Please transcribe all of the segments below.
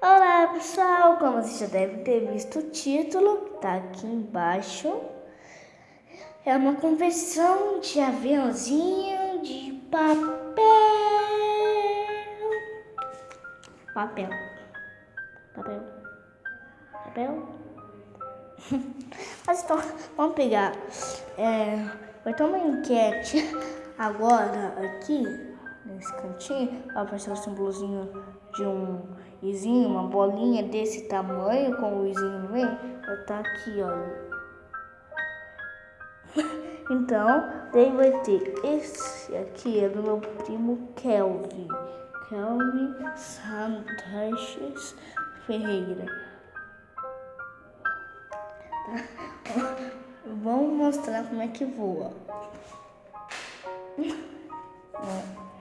Olá pessoal, como você já deve ter visto o título, tá aqui embaixo. É uma conversão de aviãozinho de papel. Papel. Papel. Papel. Mas então, vamos pegar. É, vai ter uma enquete agora aqui, nesse cantinho. Vai aparecer o símbolozinho de um izinho, uma bolinha desse tamanho, com o izinho no meio. Vai estar tá aqui, ó. Então, daí vai ter esse aqui, é do meu primo Kelvin. Kelvin Santos Ferreira. Vamos mostrar como é que voa.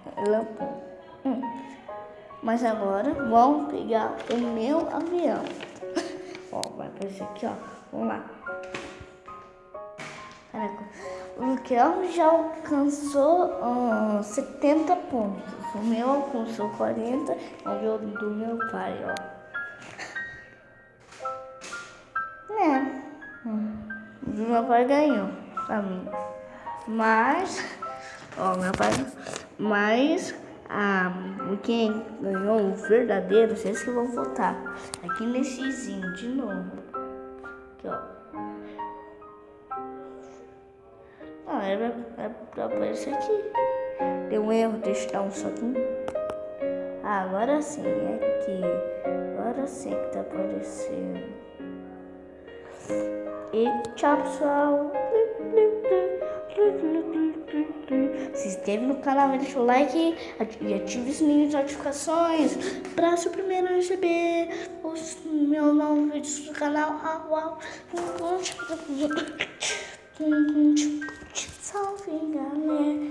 Hum. Mas agora vamos pegar o meu avião. Ó, vai aparecer aqui, ó. Vamos lá. Caraca, o Kel já alcançou uh, 70 pontos. O meu alcançou 40. Vamos ver o do meu pai, ó. meu pai ganhou pra mim. Mas, ó, meu pai, mas ah, quem ganhou o verdadeiro, vocês que vão votar. Aqui nesse zinho de novo. Aqui, ó. Ah, é, é pra aparecer aqui. Deu um erro, deixa eu dar um soquinho. Ah, agora sim, é aqui. Agora sim que tá aparecendo. E tchau, pessoal. Se inscreve no canal, deixa o like e ative o sininho de notificações para ser o primeiro a receber os meus novos vídeos do canal. Ah, uau. Salve, galera.